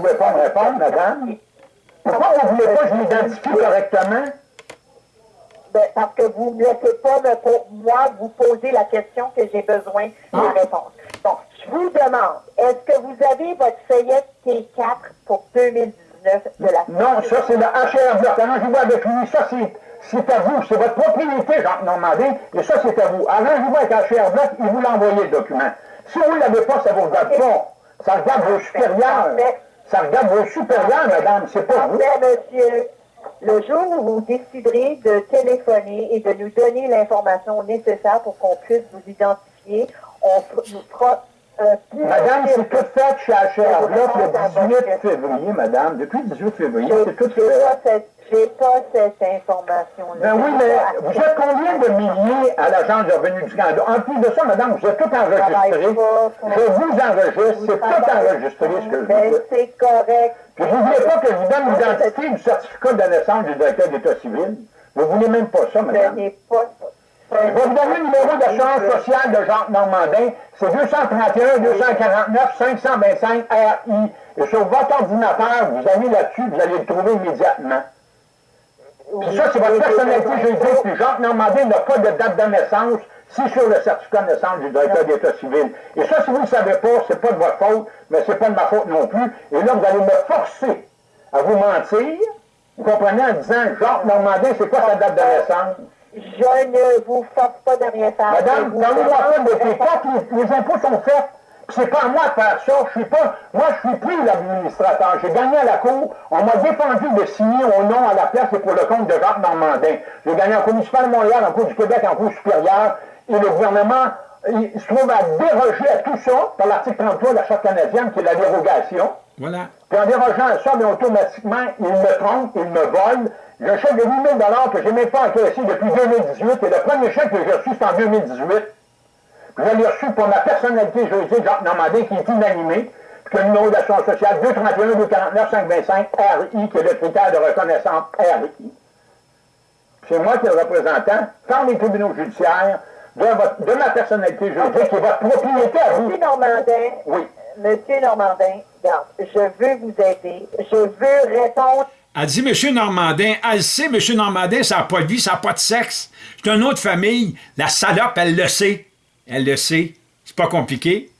pouvez pas me répondre, madame? Pourquoi vous ne voulez pas que je m'identifie correctement? Ben, parce que vous ne laissez pas me, pour moi vous poser la question que j'ai besoin de Ah. réponse. Donc, je vous demande, est-ce que vous avez votre feuillet T4 pour 2019 de la Non, ça c'est le HR Bloc. Arrangez-vous avec lui? Ça c'est, c'est à vous. C'est votre propriété, Jacques Normandin. Et ça c'est à vous. Arrangez-vous avec HR Bloc, il vous l'envoyez le document. Si vous ne l'avez pas, ça ne vous regarde pas. Ça regarde vos supérieurs. Ça regarde vos supérieurs, madame. C'est pas vous. Monsieur. Le jour où vous déciderez de téléphoner et de nous donner l'information nécessaire pour qu'on puisse vous identifier, on nous fera Madame, c'est tout fait chez HR Bloc le 18 février, madame. Depuis le 18 février, c'est tout fait. j'ai pas cette information-là. Ben oui, mais vous êtes combien de milliers à l'Agence de revenus du Canada? En plus de ça, madame, vous êtes tout enregistré. Je vous enregistre, c'est tout enregistré ce que je vous Ben, dis. c'est correct. Puis vous ne voulez pas que je vous donne l'identité du certificat de naissance du directeur d'État civil? Vous ne voulez même pas ça, Ce madame? n'est pas vais vous donner le numéro d'assurance sociale de Jacques Normandin. C'est 231 249 525 RI. Et sur votre ordinateur, vous allez là-dessus, vous allez le trouver immédiatement. Puis ça, c'est votre personnalité juridique. Puis Jacques Normandin n'a pas de date de naissance. C'est sur le certificat de naissance du directeur d'État civil. Et ça, si vous ne le savez pas, c'est pas de votre faute, mais c'est pas de ma faute non plus. Et là, vous allez me forcer à vous mentir, vous comprenez, en disant Jacques Normandin, c'est quoi sa date de naissance? Je ne vous force pas de rien faire. Madame, parlez-moi pas demande de comptes, les, les impôts sont faits. Puis C'est pas à moi de faire ça. Je suis pas, moi, je suis plus l'administrateur. J'ai gagné à la Cour. On m'a défendu de signer au nom à la place et pour le compte de Jacques Normandin. J'ai gagné en Cour municipale de Montréal, en Cour du Québec, en Cour supérieure. Et le gouvernement, il se trouve à déroger à tout ça par l'article 33 de la Charte canadienne, qui est la dérogation. Voilà. Puis en dérogeant à ça, mais automatiquement, il me trompe, il me vole. Un chèque de 8 000 que je n'ai même pas encaissé depuis 2018. Et le premier chèque que j'ai reçu, c'est en 2018. Puis je l'ai reçu pour ma personnalité juridique, Jacques Normandin, qui est inanimé. Puis que le numéro d'assurance sociale 231 249 525 RI, qui est le critère de reconnaissance RI. C'est moi qui est le représentant, par les tribunaux judiciaires, de, votre- de ma personnalité juridique, qui est votre propriété à vous. Monsieur Normandin, Oui. Monsieur Normandin, regarde, je veux vous aider. Je veux répondre. Elle dit, Monsieur Normandin, elle sait, Monsieur Normandin, ça n'a pas de vie, ça n'a pas de sexe. C'est une autre famille. La salope, elle le sait. Elle le sait. C'est pas compliqué.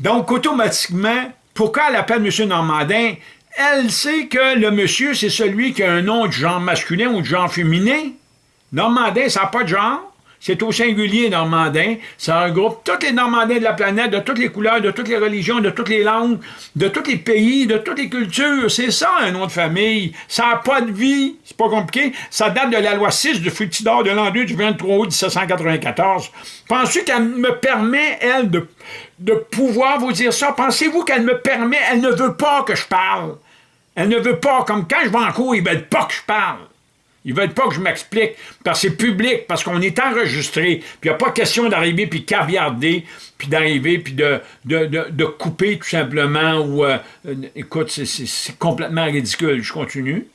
Donc, automatiquement, pourquoi elle appelle Monsieur Normandin? Elle sait que le monsieur, c'est celui qui a un nom de genre masculin ou de genre féminin. Normandin, ça n'a pas de genre. C'est au singulier Normandin. Ça regroupe tous les Normandins de la planète, de toutes les couleurs, de toutes les religions, de toutes les langues, de tous les pays, de toutes les cultures. C'est ça, un nom de famille. Ça n'a pas de vie. C'est pas compliqué. Ça date de la loi 6 de Fructidor de l'an 2 du 23 août 1794. Pensez qu'elle me permet, elle, de, pouvoir vous dire ça? Pensez-vous qu'elle me permet? Elle ne veut pas que je parle. Elle ne veut pas, comme quand je vais en cours, ils veulent pas que je parle. Ils veulent pas que je m'explique, parce que c'est public, parce qu'on est enregistré, puis il n'y a pas question d'arriver puis caviarder, puis d'arriver puis de, de, de, de couper tout simplement, ou... euh, euh, écoute, c'est- complètement ridicule. Je continue.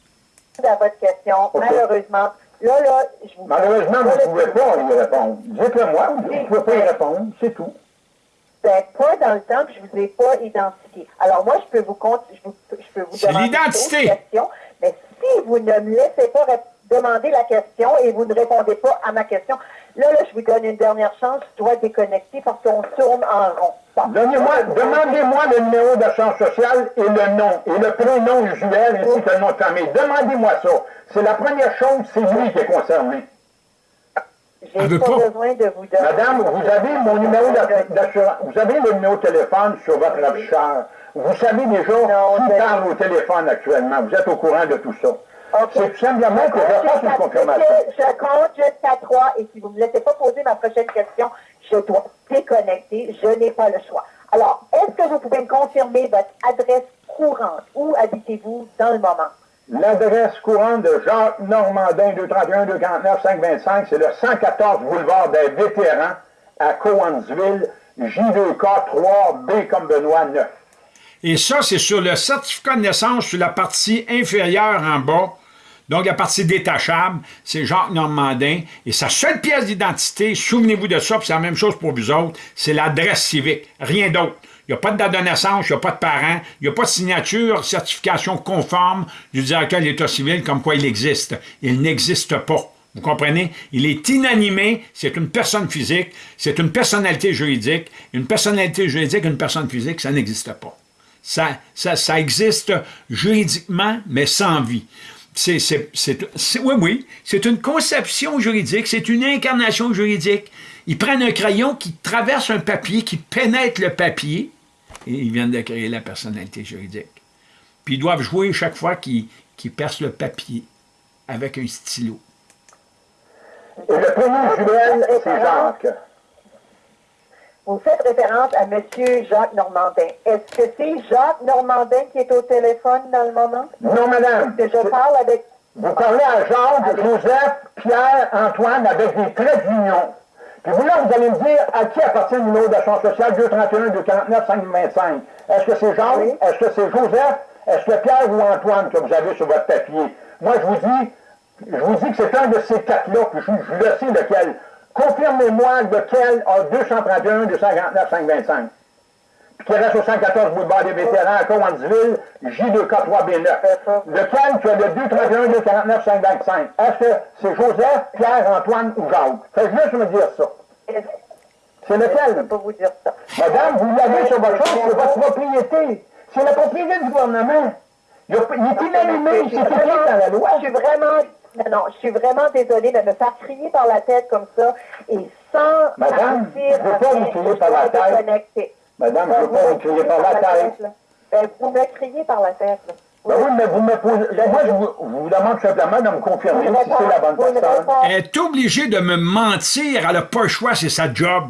à votre question. Malheureusement, là, là, je vous... Malheureusement, vous ne pouvez pas y répondre. Dites-le moi, vous ne pouvez pas y répondre, c'est tout. Ben, pas dans le temps que je vous ai pas identifié. Alors, moi, je peux vous, compte, je vous, je peux vous C'est demander l'identité. mais si vous ne me laissez pas rép- demander la question et vous ne répondez pas à ma question, là, là, je vous donne une dernière chance, je dois déconnecter parce qu'on tourne en rond. Bon. Donnez-moi, demandez-moi le numéro d'assurance sociale et le nom, et le prénom usuel ainsi que le nom de famille. Demandez-moi ça. C'est la première chose, c'est lui qui est concerné. J'ai veut pas, pas. besoin de vous donner... Madame, vous avez mon numéro d'ass- d'assurance, vous avez le numéro de téléphone sur votre afficheur. Vous savez déjà Non, qui parle au téléphone actuellement. Vous êtes au courant de tout ça. Ok. C'est tout simplement que je fasse une confirmation. Je compte jusqu'à trois et si vous ne me laissez pas poser ma prochaine question, je dois déconnecter. Je n'ai pas le choix. Alors, est-ce que vous pouvez me confirmer votre adresse courante? Où habitez-vous dans le moment? L'adresse courante de Jacques Normandin, 231 249 525, c'est le 114 boulevard des Vétérans à Cowansville, J2K 3B comme Benoît 9. Et ça, c'est sur le certificat de naissance, sur la partie inférieure en bas. Donc, la partie détachable, c'est Jacques Normandin. Et sa seule pièce d'identité, souvenez-vous de ça, puis c'est la même chose pour vous autres, c'est l'adresse civique. Rien d'autre. Il n'y a pas de date de naissance, il n'y a pas de parents, il n'y a pas de signature, certification conforme du directeur de l'État civil comme quoi il existe. Il n'existe pas. Vous comprenez? Il est inanimé, c'est une personne physique, c'est une personnalité juridique. Une personnalité juridique, une personne physique, ça n'existe pas. Ça existe juridiquement, mais sans vie. Oui, oui, c'est une conception juridique, c'est une incarnation juridique. Ils prennent un crayon qui traverse un papier, qui pénètre le papier, et ils viennent de créer la personnalité juridique. Puis ils doivent jouer chaque fois qu'ils percent le papier avec un stylo. Vous faites référence à M. Jacques Normandin. Est-ce que c'est Jacques Normandin qui est au téléphone dans le moment? Non, madame. Est-ce que je parle avec... Vous parlez à Jacques, Joseph, Pierre, Antoine, avec des traits d'union. Puis vous, là, vous allez me dire à qui appartient le numéro d'assurance sociale 231 249 525. Est-ce que c'est Jacques? Est-ce que c'est Joseph? Est-ce que Pierre ou Antoine que vous avez sur votre papier? Moi, je vous dis, je vous dis que c'est un de ces quatre-là, puis je, je le sais lequel. Confirmez-moi lequel a 231, 249, 525. Puis qui reste au 114 boulevard des vétérans à Cowansville, J2K3B9. Lequel qui a le 231, 249, 525? Est-ce que c'est Joseph, Pierre, Antoine ou Jacques? Faites juste me dire ça. C'est lequel? Je ne peux pas vous dire ça. Madame, vous l'avez sur votre chose, c'est votre propriété. C'est la propriété du gouvernement. Il, est inanimé, c'est écrit dans la loi. Je suis vraiment... Non, non, je suis vraiment désolée de me faire crier par la tête comme ça et sans Madame, je veux pas vous crier par la tête. Madame, je ne veux pas vous crier par la tête. Ben, vous me criez par la tête. là. Ben oui, mais vous me posez. Moi, je vous, vous demande simplement de me confirmer ne si c'est la bonne ne personne. Elle est obligée de me mentir, elle n'a pas le choix, c'est sa job.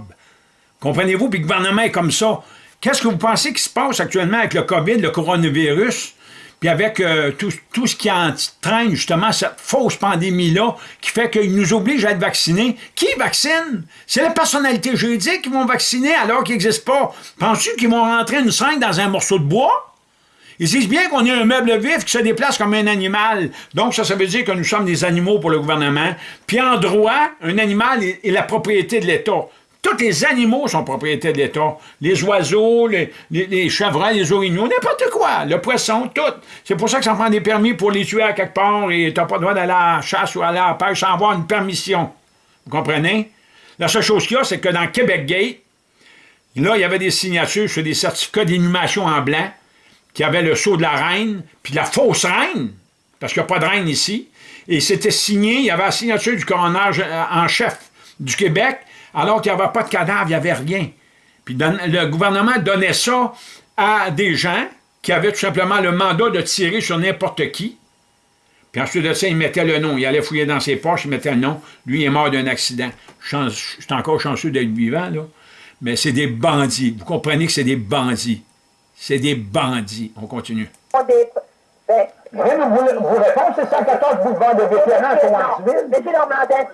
Comprenez-vous? Puis le gouvernement est comme ça. Qu'est-ce que vous pensez qui se passe actuellement avec le COVID, le coronavirus, puis avec euh, tout, tout ce qui entraîne justement cette fausse pandémie-là, qui fait qu'il nous oblige à être vaccinés? Qui vaccine? C'est les personnalités juridiques qui vont vacciner alors qu'ils n'existent pas. Penses-tu qu'ils vont rentrer une seringue dans un morceau de bois? Ils disent bien qu'on est un meuble vif qui se déplace comme un animal. Donc, ça, ça veut dire que nous sommes des animaux pour le gouvernement. Puis en droit, un animal est la propriété de l'État. Tous les animaux sont propriété de l'État. Les oiseaux, les, les, les chevreuils, n'importe quoi. Le poisson, tout. C'est pour ça que ça prend des permis pour les tuer à quelque part et t'as pas le droit d'aller à la chasse ou aller à la pêche sans avoir une permission. Vous comprenez? La seule chose qu'il y a, c'est que dans Québec Gate, là, il y avait des signatures sur des certificats d'inhumation en blanc qui avait le sceau de la reine, puis la fausse reine, parce qu'il n'y a pas de reine ici, et c'était signé, il y avait la signature du coroner en chef du Québec, alors qu'il n'y avait pas de cadavre, il n'y avait rien. Puis le gouvernement donnait ça à des gens qui avaient tout simplement le mandat de tirer sur n'importe qui. Puis ensuite de ça, il mettait le nom. Il allait fouiller dans ses poches, il mettait le nom. Lui, il est mort d'un accident. Je suis encore chanceux d'être vivant, là. Mais c'est des bandits. Vous comprenez que c'est des bandits. C'est des bandits. On continue. Ben, Voulez vous, vous répondre, c'est 114 boulevard de vétérans à Cowansville? Monsieur Normandin,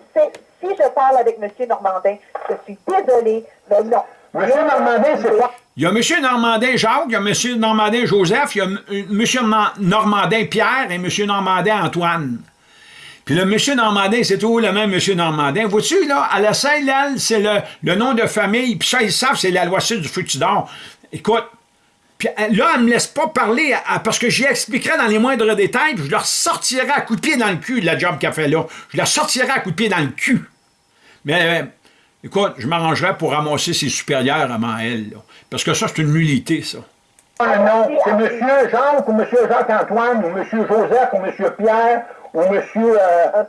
si je parle avec Monsieur Normandin, je suis désolée, mais non. Monsieur Normandin, c'est pas. Il y a M. Normandin Jacques, il y a M. Normandin Joseph, il y a M. M. Nor- Normandin Pierre et M. Normandin Antoine. Puis le M. Normandin, c'est toujours le même M. Normandin. Vois-tu, là, à la Saint-Lal, c'est le, le nom de famille, puis ça, ils savent, c'est la loi sud du feu d'or. Écoute, puis là, elle me laisse pas parler parce que j'y expliquerai dans les moindres détails, puis je leur sortirai à coup de pied dans le cul de la job qu'elle fait là. Je la sortirai à coup de pied dans le cul. Mais euh, écoute, je m'arrangerai pour ramasser ses supérieurs avant elle. là. Parce que ça, c'est une nullité, ça. Ah non, c'est monsieur Jacques ou monsieur Jacques-Antoine ou monsieur Joseph ou monsieur Pierre ou monsieur, euh,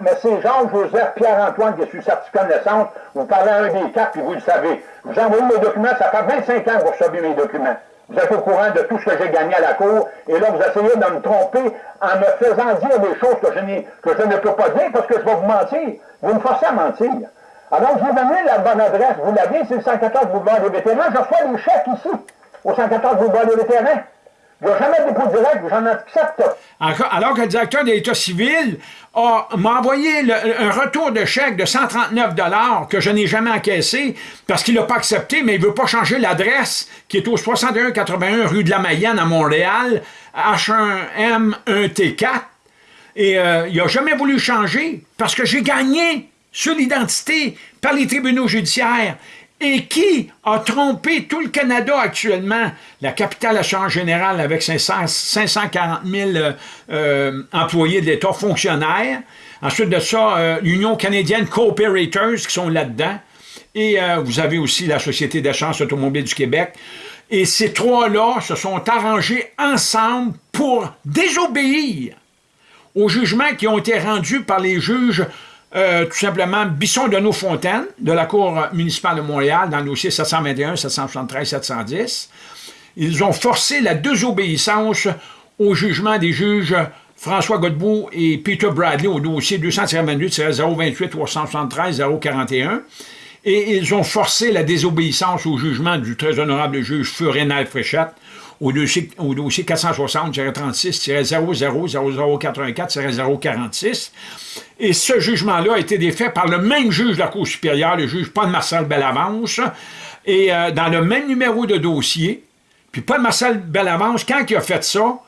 mais c'est Jacques, Joseph, Pierre-Antoine qui le certificat de naissance. Vous parlez à un des quatre, puis vous le savez. Vous envoie mes documents, ça fait 25 ans que vous recevez mes documents. Vous êtes au courant de tout ce que j'ai gagné à la cour, et là, vous essayez de me tromper en me faisant dire des choses que je, que je ne peux pas dire parce que je vais vous mentir. Vous me forcez à mentir. Alors, je vous donne la bonne adresse. Vous l'avez, c'est le 114 boulevard des vétérans. Je reçois des chèques ici, au 114 boulevard des vétérans. Il n'y a jamais dépôt direct, j'en accepte. Alors que le directeur de l'État civil m'a envoyé un retour de chèque de 139 que je n'ai jamais encaissé parce qu'il n'a pas accepté, mais il ne veut pas changer l'adresse qui est au 6181 rue de la Mayenne à Montréal, H1M1T4. Et euh, il n'a jamais voulu changer parce que j'ai gagné sur l'identité par les tribunaux judiciaires. Et qui a trompé tout le Canada actuellement, la capitale Assurance Générale avec 500, 540 000 euh, employés de l'État fonctionnaires, ensuite de ça, l'Union canadienne Cooperators qui sont là-dedans, et vous avez aussi la Société d'assurance automobile du Québec, et ces trois-là se sont arrangés ensemble pour désobéir aux jugements qui ont été rendus par les juges, euh, tout simplement, Bisson de Nos-Fontaines, de la Cour municipale de Montréal, dans le dossier 721, 773, 710. Ils ont forcé la désobéissance au jugement des juges François Godbout et Peter Bradley au dossier 228-028, 373, 041. Et ils ont forcé la désobéissance au jugement du très honorable juge Furenal Fréchette au dossier, au dossier 460-36-000084-046. Et ce jugement-là a été défait par le même juge de la Cour supérieure, le juge Paul-Marcel Bellavance, et euh, dans le même numéro de dossier. Puis Paul-Marcel Bellavance, quand il a fait ça,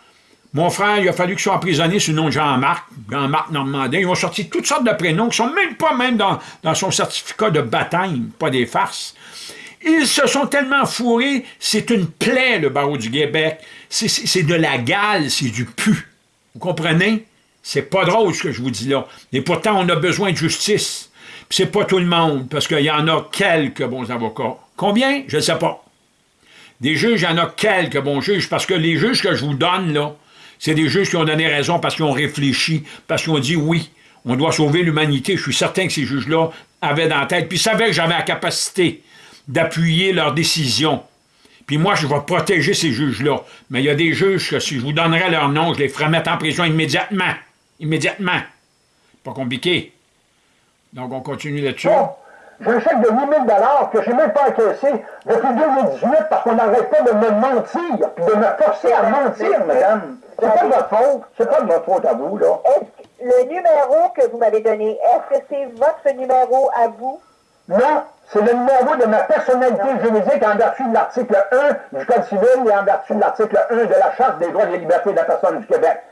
mon frère, il a fallu qu'il soit emprisonné sous le nom de Jean-Marc, Jean-Marc Normandin. Ils ont sorti toutes sortes de prénoms qui sont même pas même dans, dans son certificat de baptême, pas des farces. Ils se sont tellement fourrés, c'est une plaie, le barreau du Québec. C'est de la gale, c'est du pu. Vous comprenez? C'est pas drôle ce que je vous dis là. Et pourtant, on a besoin de justice. c'est pas tout le monde, parce qu'il y en a quelques bons avocats. Combien? Je ne sais pas. Des juges, il y en a quelques bons juges, parce que les juges que je vous donne, là, c'est des juges qui ont donné raison parce qu'ils ont réfléchi, parce qu'ils ont dit oui, on doit sauver l'humanité. Je suis certain que ces juges-là avaient dans la tête, puis savaient que j'avais la capacité d'appuyer leurs décisions. Puis moi, je vais protéger ces juges-là. Mais il y a des juges que si je vous donnerais leur nom, je les ferais mettre en prison immédiatement. Immédiatement. Pas compliqué. Donc, on continue là-dessus. Bon, j'ai un chèque de 8 000 que je n'ai même pas encaissé depuis 2018 parce qu'on n'arrête pas de me mentir, puis de me forcer à mentir, madame. C'est pas de votre faute. C'est pas de votre faute à vous, là. Est-ce le numéro que vous m'avez donné, est-ce que c'est votre numéro à vous? Non, c'est le numéro de ma personnalité juridique en vertu de l'article 1 du Code civil et en vertu de l'article 1 de la Charte des droits et des libertés de la personne du Québec.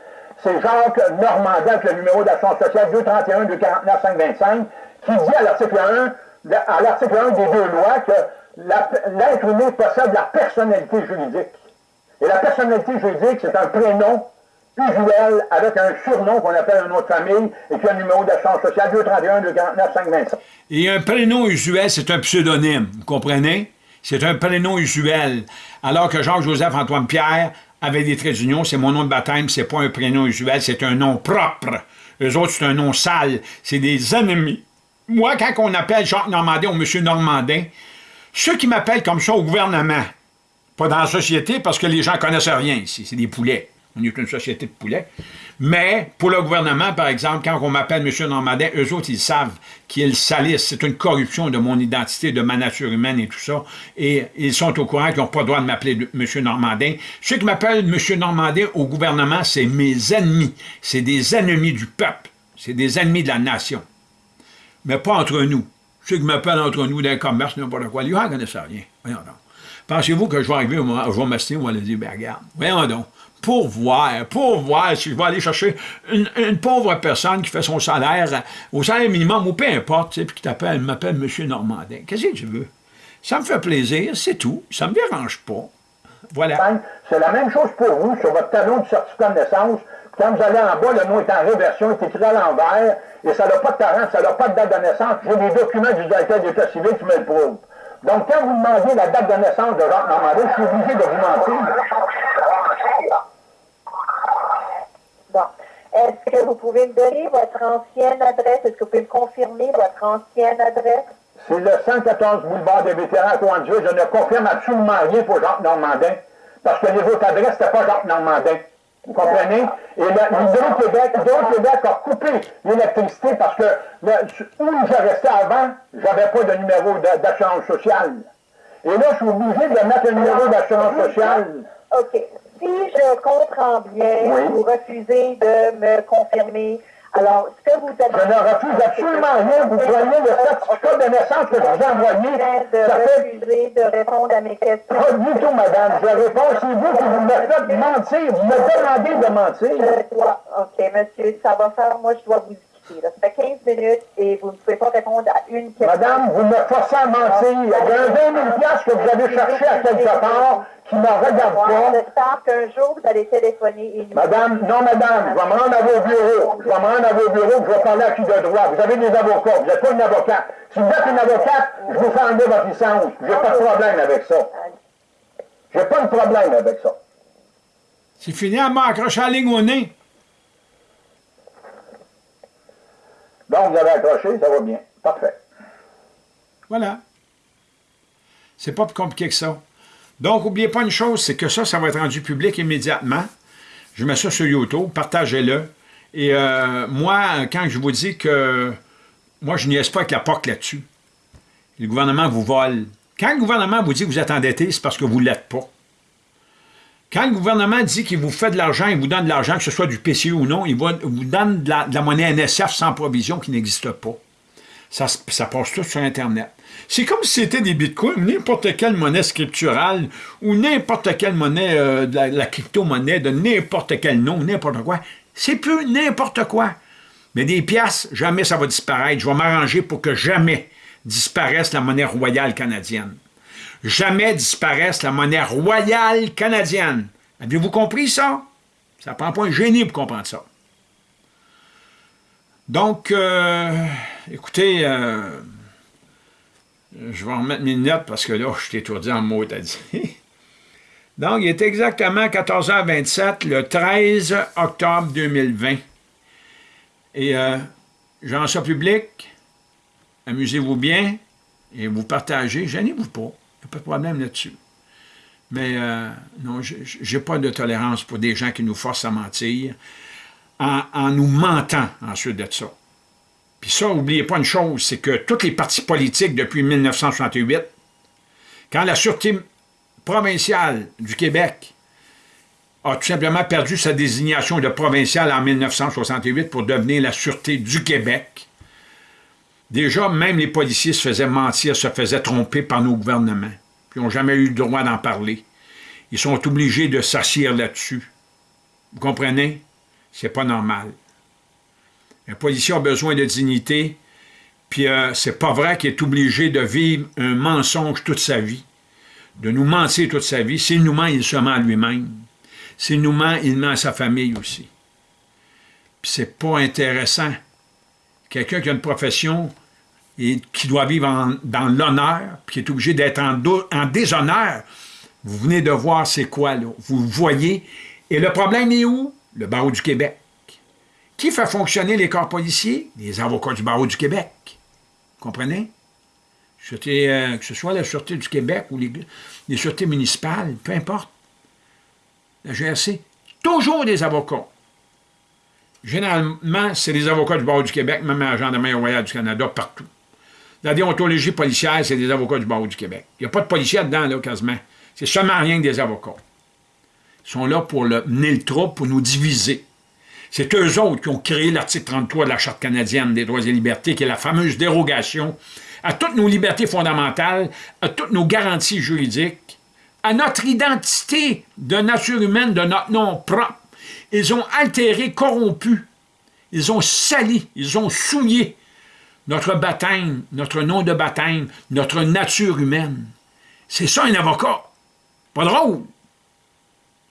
C'est Jacques Normandin avec le numéro d'assurance sociale 231 249 525 qui dit à l'article 1, à l'article 1 des deux lois que l'être humain possède la personnalité juridique. Et la personnalité juridique, c'est un prénom usuel avec un surnom qu'on appelle un nom de famille et qui a un numéro d'assurance sociale 231 249 525. Et un prénom usuel, c'est un pseudonyme, vous comprenez? C'est un prénom usuel. Alors que Jean-Joseph-Antoine Pierre avait des traits d'union, c'est mon nom de baptême, c'est pas un prénom usuel, c'est un nom propre. Eux autres, c'est un nom sale, c'est des ennemis. Moi, quand on appelle Jacques Normandin ou M. Normandin, ceux qui m'appellent comme ça au gouvernement, pas dans la société parce que les gens connaissent rien ici, c'est des poulets. On est une société de poulets. Mais pour le gouvernement, par exemple, quand on m'appelle M. Normandin, eux autres, ils savent qu'ils salissent. C'est une corruption de mon identité, de ma nature humaine et tout ça. Et ils sont au courant qu'ils n'ont pas le droit de m'appeler M. Normandin. Ceux qui m'appellent M. Normandin au gouvernement, c'est mes ennemis. C'est des ennemis du peuple. C'est des ennemis de la nation. Mais pas entre nous. Ceux qui m'appellent entre nous d'un commerce, n'importe quoi, ils ne connaissent rien. Voyons donc. Pensez-vous que je vais arriver, je vais m'assister, on va leur dire, ben regarde, voyons donc pour voir, pour voir si je vais aller chercher une, pauvre personne qui fait son salaire au salaire minimum ou peu importe, puis qui t'appelle, m'appelle M. Normandin. Qu'est-ce que tu veux? Ça me fait plaisir, c'est tout. Ça me dérange pas. Voilà. C'est la même chose pour vous sur votre talon de certificat de naissance. Quand vous allez en bas, le nom est en réversion, il est écrit à l'envers, et ça n'a pas de parent, ça n'a pas de date de naissance. J'ai des documents du directeur d'État civil qui me le prouvent. Donc, quand vous demandez la date de naissance de Jacques Normandin, je suis obligé de vous mentir. Est-ce que vous pouvez me donner votre ancienne adresse? Est-ce que vous pouvez me confirmer votre ancienne adresse? C'est le 114 boulevard des vétérans à Je ne confirme absolument rien pour Jacques Normandin, parce que les autres adresses, c'était pas Jacques Normandin. Vous comprenez? Et l'Hydro-Québec Québec a coupé l'électricité parce que où je restais avant, j'avais pas de numéro d'assurance sociale. Et là, je suis obligé de mettre un numéro d'assurance sociale. OK. Si je comprends bien, vous refusez de me confirmer. Alors, ce que vous avez... Je ne refuse absolument rien. Vous prenez le certificat de naissance que je vous ai envoyé. de refuser de répondre à mes questions. Pas du tout, madame. Je réponds, c'est vous qui vous me faites mentir. Vous me demandez de mentir. Je dois... OK, monsieur, ça va faire... Moi, je dois vous ici. Là. Ça fait 15 minutes et vous ne pouvez pas répondre à une question. Madame, vous me forcez à mentir. Il y a un 20 000 piastres que vous avez cherché à quelque part qui ne me regarde pas. J'espère qu'un jour, vous allez téléphoner et nous... Madame, non, madame, je vais me rendre à vos bureaux. Je vais me rendre à vos bureaux, je vais parler à qui de droit. Vous avez des avocats, vous n'êtes pas une avocate. Si vous êtes une avocate, je vous fais enlever votre licence. J'ai pas de problème avec ça. J'ai pas de problème avec ça. C'est fini, elle m'a accroché la ligne au nez. Vous avez accroché, ça va bien. Parfait. Voilà. C'est pas plus compliqué que ça. Donc, n'oubliez pas une chose, c'est que ça, ça va être rendu public immédiatement. Je mets ça sur YouTube, partagez-le. Et euh, moi, quand je vous dis que moi, je niaise pas avec la POC là-dessus. Le gouvernement vous vole. Quand le gouvernement vous dit que vous êtes endetté, c'est parce que vous ne l'êtes pas. Quand le gouvernement dit qu'il vous fait de l'argent, il vous donne de l'argent, que ce soit du PCU ou non, il vous donne de la, monnaie NSF sans provision qui n'existe pas. Ça, passe tout sur Internet. C'est comme si c'était des bitcoins, n'importe quelle monnaie scripturale ou n'importe quelle monnaie, euh, de la, crypto-monnaie de n'importe quel nom, n'importe quoi. C'est plus n'importe quoi. Mais des pièces, jamais ça va disparaître. Je vais m'arranger pour que jamais disparaisse la monnaie royale canadienne. Jamais disparaisse la monnaie royale canadienne. Avez-vous compris ça? Ça prend pas un génie pour comprendre ça. Donc, euh, écoutez, euh, je vais remettre mes notes parce que là, je suis étourdi en mots, t'as dit. Donc, il est exactement 14h27, le 13 octobre 2020. Et euh, j'en public, amusez-vous bien et vous partagez, gênez-vous pas, il n'y a pas de problème là-dessus. Mais euh, non, je n'ai pas de tolérance pour des gens qui nous forcent à mentir en, en nous mentant ensuite de ça. Puis ça, n'oubliez pas une chose, c'est que tous les partis politiques depuis 1968, quand la Sûreté provinciale du Québec a tout simplement perdu sa désignation de provinciale en 1968 pour devenir la Sûreté du Québec, déjà, même les policiers se faisaient mentir, se faisaient tromper par nos gouvernements, puis n'ont jamais eu le droit d'en parler. Ils sont obligés de s'assire là-dessus. Vous comprenez? C'est pas normal. Un policier a besoin de dignité, puis euh, c'est pas vrai qu'il est obligé de vivre un mensonge toute sa vie, de nous mentir toute sa vie. S'il nous ment, il se ment à lui-même. S'il nous ment, il ment à sa famille aussi. Puis c'est pas intéressant. Quelqu'un qui a une profession et qui doit vivre dans l'honneur, puis qui est obligé d'être en, déshonneur, vous venez de voir c'est quoi, là. Vous voyez. Et le problème est où? Le barreau du Québec. Qui fait fonctionner les corps policiers? Les avocats du barreau du Québec. Vous comprenez? Euh, que ce soit la Sûreté du Québec ou les Sûretés municipales, peu importe. La GRC, toujours des avocats. Généralement, c'est les avocats du barreau du Québec, même à la Gendarmerie royale du Canada, partout. La déontologie policière, c'est des avocats du barreau du Québec. Il n'y a pas de policiers dedans, là, quasiment. C'est seulement rien que des avocats. Ils sont là pour le, mener le pour nous diviser. C'est eux autres qui ont créé l'article 33 de la Charte canadienne des droits et libertés, qui est la fameuse dérogation à toutes nos libertés fondamentales, à toutes nos garanties juridiques, à notre identité de nature humaine, de notre nom propre. Ils ont altéré, corrompu, ils ont sali, ils ont souillé notre baptême, notre nom de baptême, notre nature humaine. C'est ça un avocat. Pas drôle.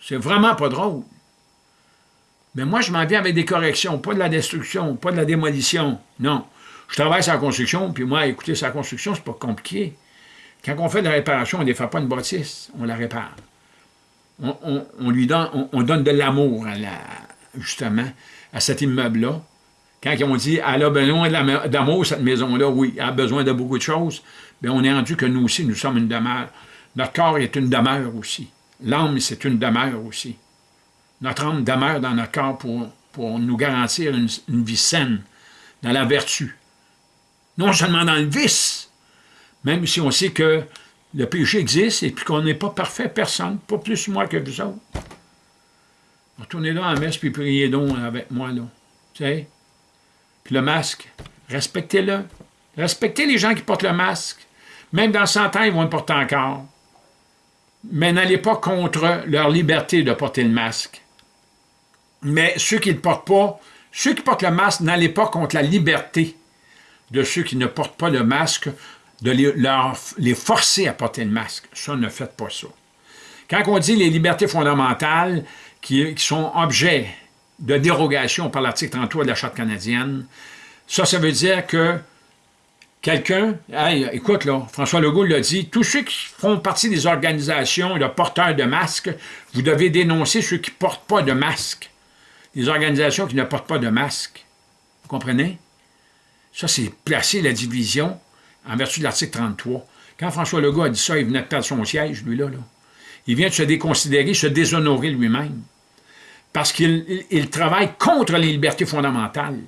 C'est vraiment pas drôle. Mais moi, je m'en viens avec des corrections, pas de la destruction, pas de la démolition. Non. Je travaille sur la construction, puis moi, écoutez, sa construction, c'est pas compliqué. Quand on fait de la réparation, on ne défait pas une bâtisse, on la répare. On, lui donne, on, donne de l'amour, justement, à cet immeuble-là. Quand on dit « elle a besoin d'amour, cette maison-là », oui, elle a besoin de beaucoup de choses, mais on est rendu que nous aussi, nous sommes une demeure. Notre corps est une demeure aussi. L'âme, c'est une demeure aussi. Notre âme demeure dans notre corps pour nous garantir une, vie saine, dans la vertu. Non seulement dans le vice, même si on sait que le péché existe et puis qu'on n'est pas parfait, personne, pas plus moi que vous autres. Retournez là en messe puis priez donc avec moi, là. Tu sais? Puis le masque, respectez-le. Respectez les gens qui portent le masque. Même dans 100 ans, ils vont le porter encore. Mais n'allez pas contre leur liberté de porter le masque. Mais ceux qui ne le portent pas, Ceux qui portent le masque, n'allez pas contre la liberté de ceux qui ne portent pas le masque, de les, forcer à porter le masque. Ça, ne faites pas ça. Quand on dit les libertés fondamentales qui, sont objets de dérogation par l'article 33 de la Charte canadienne, ça, ça veut dire que quelqu'un, écoute là, François Legault l'a dit, tous ceux qui font partie des organisations de porteurs de masques, vous devez dénoncer ceux qui ne portent pas de masque. Les organisations qui ne portent pas de masque. Vous comprenez? Ça, c'est placer la division en vertu de l'article 33. Quand François Legault a dit ça, il venait de perdre son siège, lui-là. Là. Il vient de se déconsidérer, se déshonorer lui-même. Parce qu'il travaille contre les libertés fondamentales.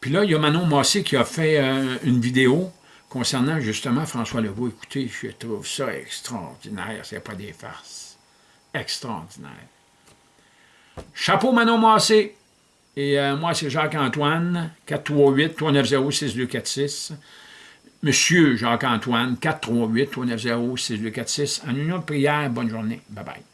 Puis là, il y a Manon Massé qui a fait euh, une vidéo concernant justement François Legault. Écoutez, je trouve ça extraordinaire, c'est pas des farces. Extraordinaire. Chapeau Manon Massé. Et euh, moi, c'est Jacques-Antoine, 438-390-6246. Monsieur Jacques-Antoine, 438-390-6246. En union de prière, bonne journée. Bye-bye.